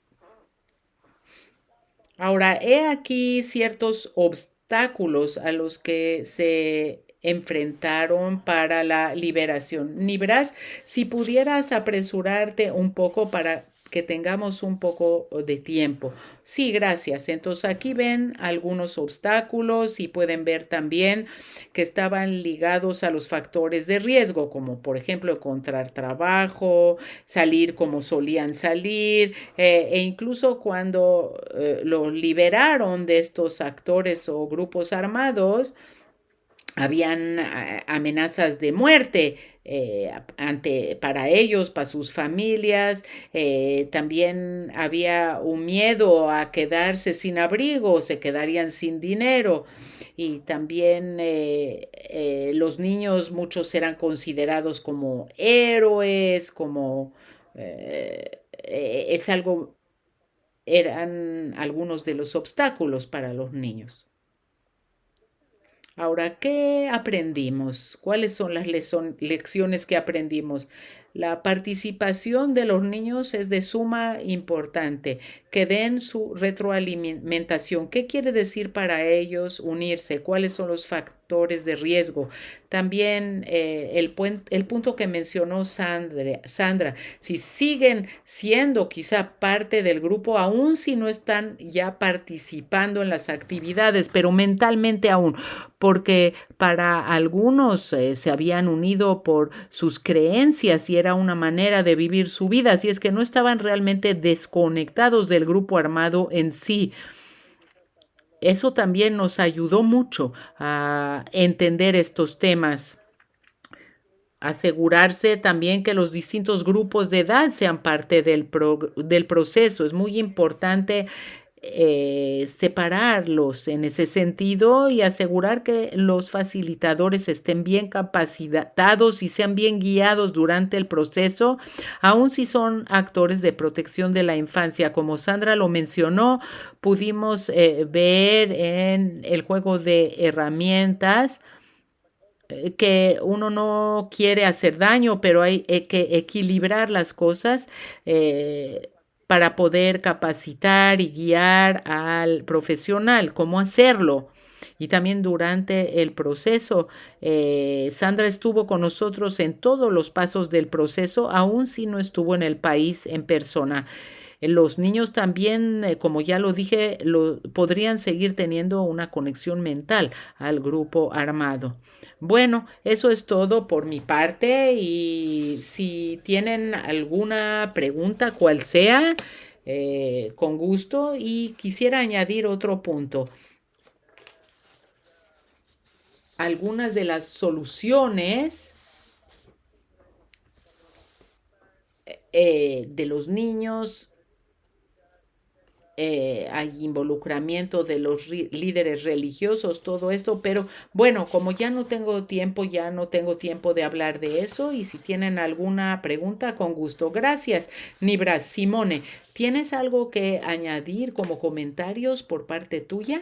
Ahora, he aquí ciertos obstáculos a los que se enfrentaron para la liberación. Nibras, si pudieras apresurarte un poco para que tengamos un poco de tiempo. Sí, gracias. Entonces aquí ven algunos obstáculos y pueden ver también que estaban ligados a los factores de riesgo, como por ejemplo encontrar trabajo, salir como solían salir, eh, e incluso cuando eh, lo liberaron de estos actores o grupos armados, habían amenazas de muerte eh, ante, para ellos, para sus familias. Eh, también había un miedo a quedarse sin abrigo, se quedarían sin dinero. Y también eh, eh, los niños, muchos eran considerados como héroes, como... Eh, eh, es algo, eran algunos de los obstáculos para los niños. Ahora, ¿qué aprendimos? ¿Cuáles son las lecciones que aprendimos? La participación de los niños es de suma importante, que den su retroalimentación. ¿Qué quiere decir para ellos unirse? ¿Cuáles son los factores de riesgo? También eh, el, el, punto que mencionó Sandra, Sandra, si siguen siendo quizá parte del grupo, aún si no están ya participando en las actividades, pero mentalmente aún, porque para algunos eh, se habían unido por sus creencias y era una manera de vivir su vida, así es que no estaban realmente desconectados del grupo armado en sí. Eso también nos ayudó mucho a entender estos temas. Asegurarse también que los distintos grupos de edad sean parte del, pro, del proceso. Es muy importante eh, separarlos en ese sentido y asegurar que los facilitadores estén bien capacitados y sean bien guiados durante el proceso, aun si son actores de protección de la infancia. Como Sandra lo mencionó, pudimos eh, ver en el juego de herramientas eh, que uno no quiere hacer daño, pero hay que equilibrar las cosas. Para poder capacitar y guiar al profesional, cómo hacerlo. Y también durante el proceso, eh, Sandra estuvo con nosotros en todos los pasos del proceso, aun si no estuvo en el país en persona. Los niños también, eh, como ya lo dije, lo, podrían seguir teniendo una conexión mental al grupo armado. Bueno, eso es todo por mi parte y si tienen alguna pregunta, cual sea, eh, con gusto y quisiera añadir otro punto. Algunas de las soluciones eh, de los niños eh, hay involucramiento de los líderes religiosos, todo esto, pero bueno, como ya no tengo tiempo, ya no tengo tiempo de hablar de eso y si tienen alguna pregunta, con gusto. Gracias, Nibras. Simone, ¿tienes algo que añadir como comentarios por parte tuya?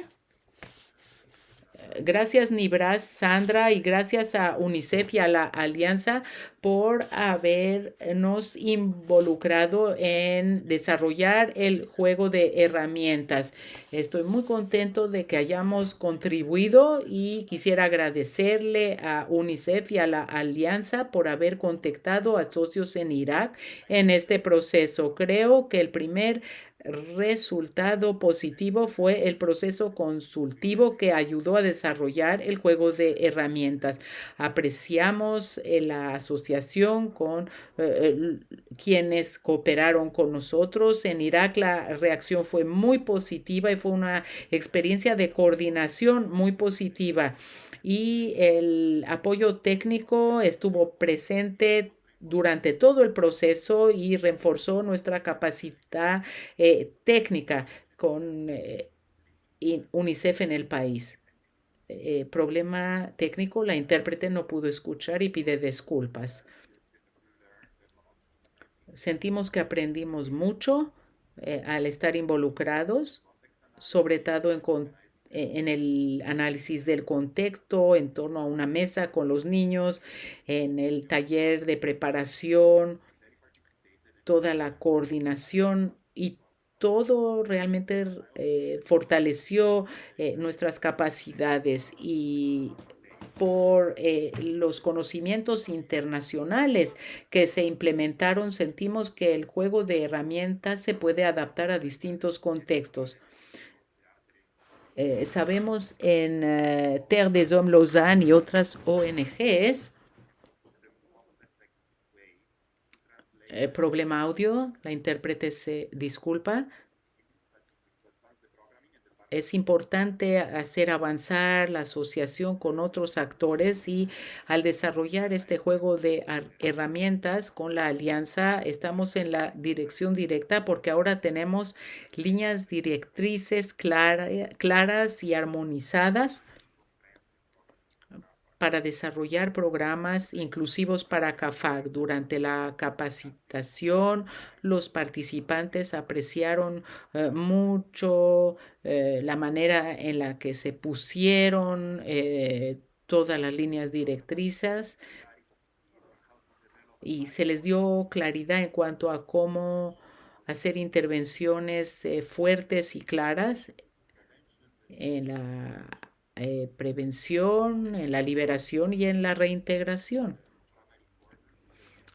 Gracias Nibras, Sandra, y gracias a UNICEF y a la Alianza por habernos involucrado en desarrollar el juego de herramientas. Estoy muy contento de que hayamos contribuido y quisiera agradecerle a UNICEF y a la Alianza por haber contactado a socios en Irak en este proceso. Creo que el primer resultado positivo fue el proceso consultivo que ayudó a desarrollar el juego de herramientas. Apreciamos eh, la asociación con eh, quienes cooperaron con nosotros. En Irak la reacción fue muy positiva y fue una experiencia de coordinación muy positiva y el apoyo técnico estuvo presente durante todo el proceso y reforzó nuestra capacidad eh, técnica con eh, UNICEF en el país. Eh, problema técnico, la intérprete no pudo escuchar y pide disculpas. Sentimos que aprendimos mucho al estar involucrados, sobre todo en eh, en el análisis del contexto en torno a una mesa con los niños, en el taller de preparación, toda la coordinación y todo realmente eh, fortaleció eh, nuestras capacidades y por eh, los conocimientos internacionales que se implementaron, sentimos que el juego de herramientas se puede adaptar a distintos contextos. Eh, sabemos en uh, Terre des Hommes Lausanne y otras ONGs. Eh, problema audio, la intérprete se disculpa. Es importante hacer avanzar la asociación con otros actores y al desarrollar este juego de herramientas con la alianza estamos en la dirección directa porque ahora tenemos líneas directrices claras y armonizadas para desarrollar programas inclusivos para CAFAG. Durante la capacitación, los participantes apreciaron eh, mucho eh, la manera en la que se pusieron eh, todas las líneas directrices y se les dio claridad en cuanto a cómo hacer intervenciones fuertes y claras en la eh, prevención, en la liberación y en la reintegración.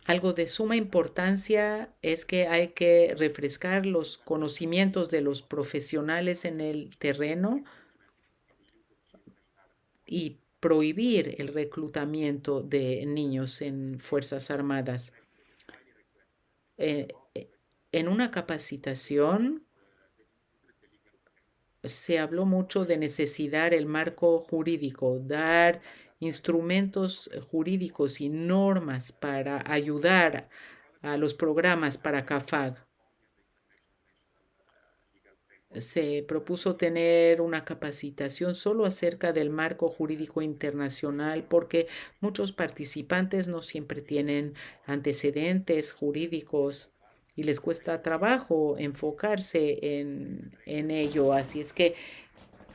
Algo de suma importancia es que hay que refrescar los conocimientos de los profesionales en el terreno y prohibir el reclutamiento de niños en Fuerzas Armadas. Eh, eh, en una capacitación se habló mucho de necesidad el marco jurídico, dar instrumentos jurídicos y normas para ayudar a los programas para CAFAG. Se propuso tener una capacitación solo acerca del marco jurídico internacional porque muchos participantes no siempre tienen antecedentes jurídicos y les cuesta trabajo enfocarse en, ello. Así es que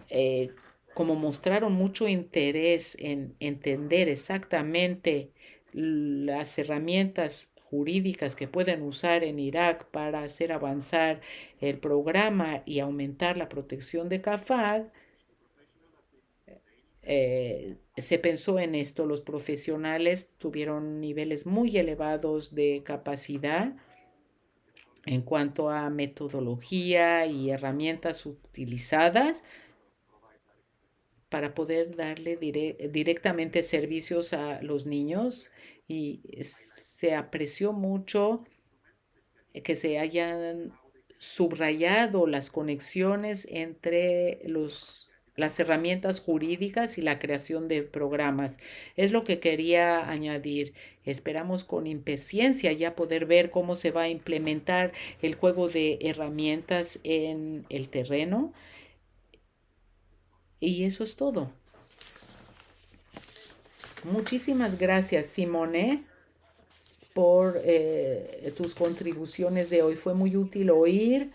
eh, como mostraron mucho interés en entender exactamente las herramientas jurídicas que pueden usar en Irak para hacer avanzar el programa y aumentar la protección de CAFAD, eh, se pensó en esto. Los profesionales tuvieron niveles muy elevados de capacidad en cuanto a metodología y herramientas utilizadas para poder darle directamente servicios a los niños y se apreció mucho que se hayan subrayado las conexiones entre los las herramientas jurídicas y la creación de programas. Es lo que quería añadir. Esperamos con impaciencia ya poder ver cómo se va a implementar el juego de herramientas en el terreno. Y eso es todo. Muchísimas gracias, Simone, por eh, tus contribuciones de hoy. Fue muy útil oír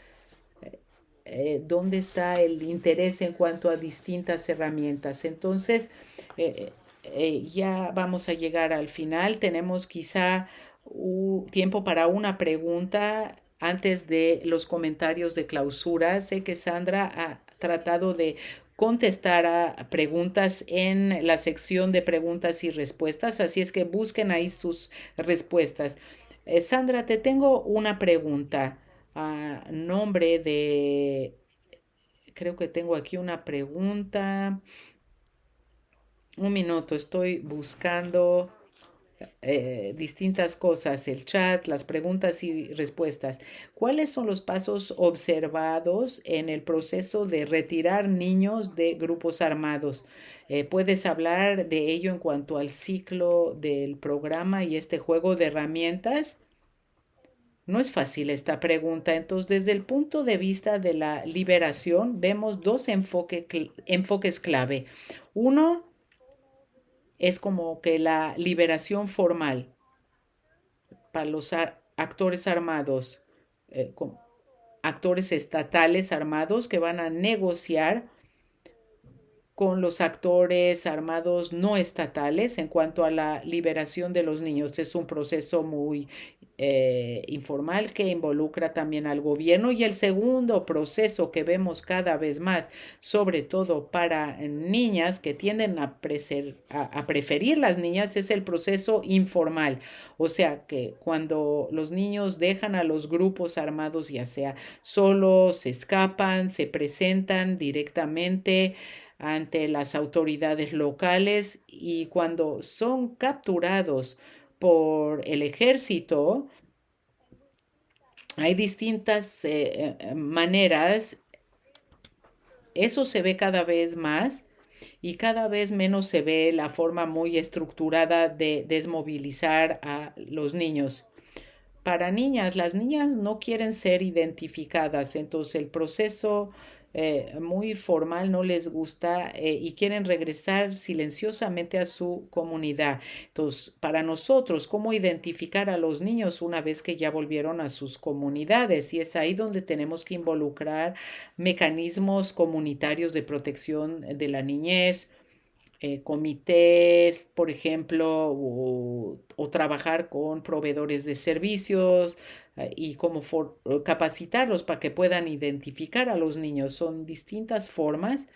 eh, dónde está el interés en cuanto a distintas herramientas. Entonces, eh, eh, ya vamos a llegar al final. Tenemos quizá tiempo para una pregunta antes de los comentarios de clausura. Sé que Sandra ha tratado de contestar a preguntas en la sección de preguntas y respuestas, así es que busquen ahí sus respuestas. Sandra, te tengo una pregunta a nombre de, creo que tengo aquí una pregunta. Un minuto, estoy buscando eh, distintas cosas, el chat, las preguntas y respuestas. ¿Cuáles son los pasos observados en el proceso de retirar niños de grupos armados? Eh, ¿Puedes hablar de ello en cuanto al ciclo del programa y este juego de herramientas? No es fácil esta pregunta. Entonces, desde el punto de vista de la liberación, vemos dos enfoques clave. Uno es como que la liberación formal para los actores armados, eh, actores estatales armados que van a negociar con los actores armados no estatales en cuanto a la liberación de los niños. Es un proceso muy eh, informal que involucra también al gobierno y el segundo proceso que vemos cada vez más, sobre todo para niñas que tienden a, a, preferir las niñas, es el proceso informal. O sea que cuando los niños dejan a los grupos armados, ya sea solos, se escapan, se presentan directamente ante las autoridades locales y cuando son capturados por el ejército, hay distintas eh, eh, maneras eso se ve cada vez más y cada vez menos se ve la forma muy estructurada de desmovilizar a los niños. Para niñas, las niñas no quieren ser identificadas, entonces el proceso eh, muy formal no les gusta eh, y quieren regresar silenciosamente a su comunidad. Entonces, para nosotros, ¿cómo identificar a los niños una vez que ya volvieron a sus comunidades? Y es ahí donde tenemos que involucrar mecanismos comunitarios de protección de la niñez, eh, comités, por ejemplo, o, trabajar con proveedores de servicios eh, y cómo capacitarlos para que puedan identificar a los niños. Son distintas formas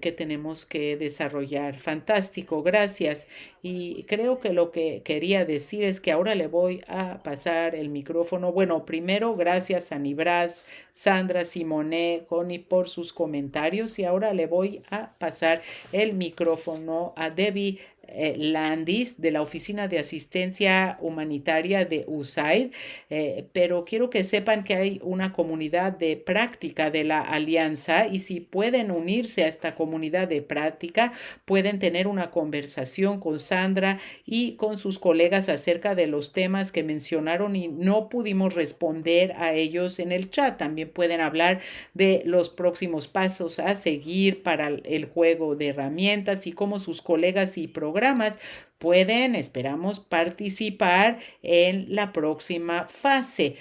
que tenemos que desarrollar. Fantástico, gracias. Y creo que lo que quería decir es que ahora le voy a pasar el micrófono. Bueno, primero, gracias a Nibras, Sandra, Simone, Connie por sus comentarios. Y ahora le voy a pasar el micrófono a Debbie eh, Landis de la Oficina de Asistencia Humanitaria de USAID, eh, pero quiero que sepan que hay una comunidad de práctica de la alianza y si pueden unirse a esta comunidad de práctica, pueden tener una conversación con Sandra y con sus colegas acerca de los temas que mencionaron y no pudimos responder a ellos en el chat. También pueden hablar de los próximos pasos a seguir para el juego de herramientas y cómo sus colegas y programas pueden, esperamos, participar en la próxima fase.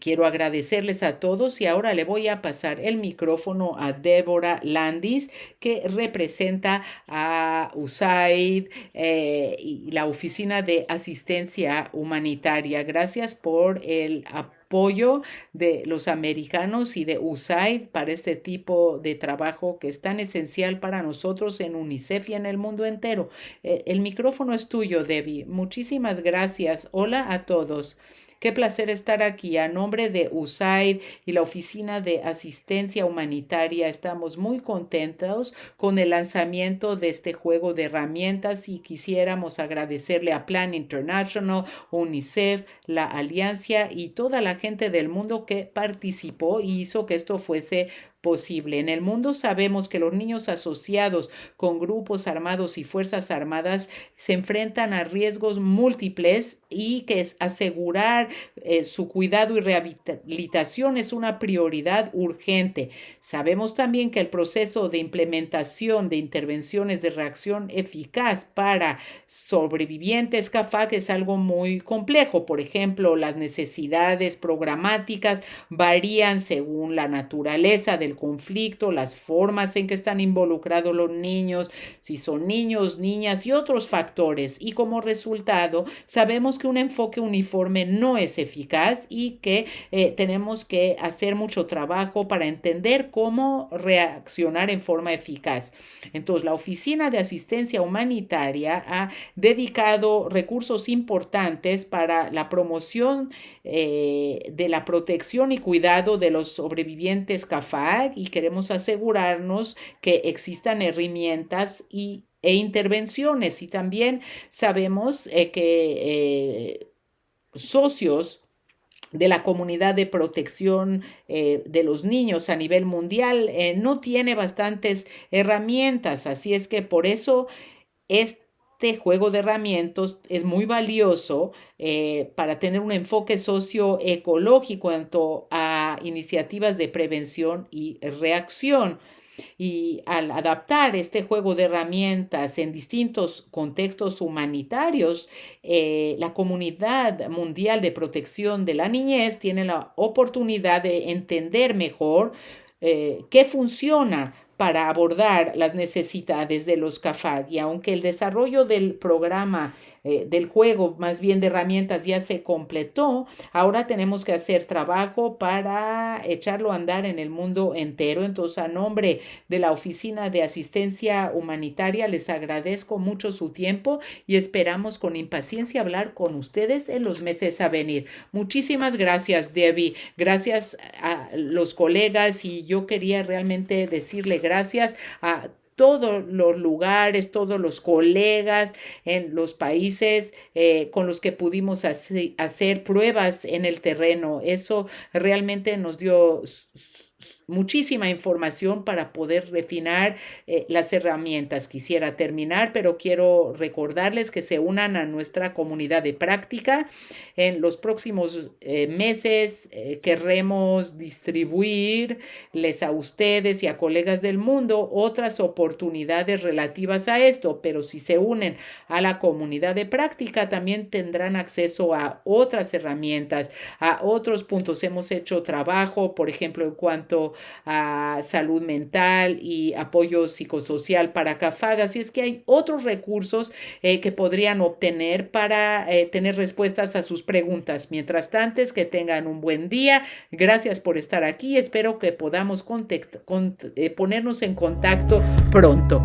Quiero agradecerles a todos y ahora le voy a pasar el micrófono a Débora Landis, que representa a USAID eh, y la Oficina de Asistencia Humanitaria. Gracias por el apoyo apoyo de los americanos y de USAID para este tipo de trabajo que es tan esencial para nosotros en UNICEF y en el mundo entero. Eh, el micrófono es tuyo, Debbie. Muchísimas gracias. Hola a todos. Qué placer estar aquí. A nombre de USAID y la Oficina de Asistencia Humanitaria, estamos muy contentos con el lanzamiento de este juego de herramientas y quisiéramos agradecerle a Plan International, UNICEF, la Alianza y toda la gente del mundo que participó y hizo que esto fuese posible. En el mundo sabemos que los niños asociados con grupos armados y fuerzas armadas se enfrentan a riesgos múltiples y que asegurar eh, su cuidado y rehabilitación es una prioridad urgente. Sabemos también que el proceso de implementación de intervenciones de reacción eficaz para sobrevivientes CAFAC es algo muy complejo. Por ejemplo, las necesidades programáticas varían según la naturaleza del conflicto, las formas en que están involucrados los niños, si son niños, niñas y otros factores. Y como resultado, sabemos que un enfoque uniforme no es eficaz y que eh, tenemos que hacer mucho trabajo para entender cómo reaccionar en forma eficaz. Entonces, la Oficina de Asistencia Humanitaria ha dedicado recursos importantes para la promoción eh, de la protección y cuidado de los sobrevivientes Y queremos asegurarnos que existan herramientas y, e intervenciones. Y también sabemos eh, que eh, socios de la comunidad de protección eh, de los niños a nivel mundial no tiene bastantes herramientas. Así es que por eso es este juego de herramientas es muy valioso eh, para tener un enfoque socioecológico en cuanto a iniciativas de prevención y reacción. Y al adaptar este juego de herramientas en distintos contextos humanitarios, eh, la comunidad mundial de protección de la niñez tiene la oportunidad de entender mejor eh, qué funciona para abordar las necesidades de los CAFAG y aunque el desarrollo del programa eh, del juego, más bien de herramientas, ya se completó. Ahora tenemos que hacer trabajo para echarlo a andar en el mundo entero. Entonces, a nombre de la Oficina de Asistencia Humanitaria, les agradezco mucho su tiempo y esperamos con impaciencia hablar con ustedes en los meses a venir. Muchísimas gracias, Debbie. Gracias a los colegas y yo quería realmente decirle gracias a todos los lugares, todos los colegas en los países eh, con los que pudimos hacer pruebas en el terreno. Eso realmente nos dio muchísima información para poder refinar eh, las herramientas. Quisiera terminar, pero quiero recordarles que se unan a nuestra comunidad de práctica. En los próximos eh, meses eh, querremos distribuirles a ustedes y a colegas del mundo otras oportunidades relativas a esto, pero si se unen a la comunidad de práctica también tendrán acceso a otras herramientas, a otros puntos. Hemos hecho trabajo, por ejemplo, en cuanto a salud mental y apoyo psicosocial para CAFAGAS. Y es que hay otros recursos eh, que podrían obtener para eh, tener respuestas a sus preguntas. Mientras tanto, es que tengan un buen día. Gracias por estar aquí. Espero que podamos eh, ponernos en contacto pronto.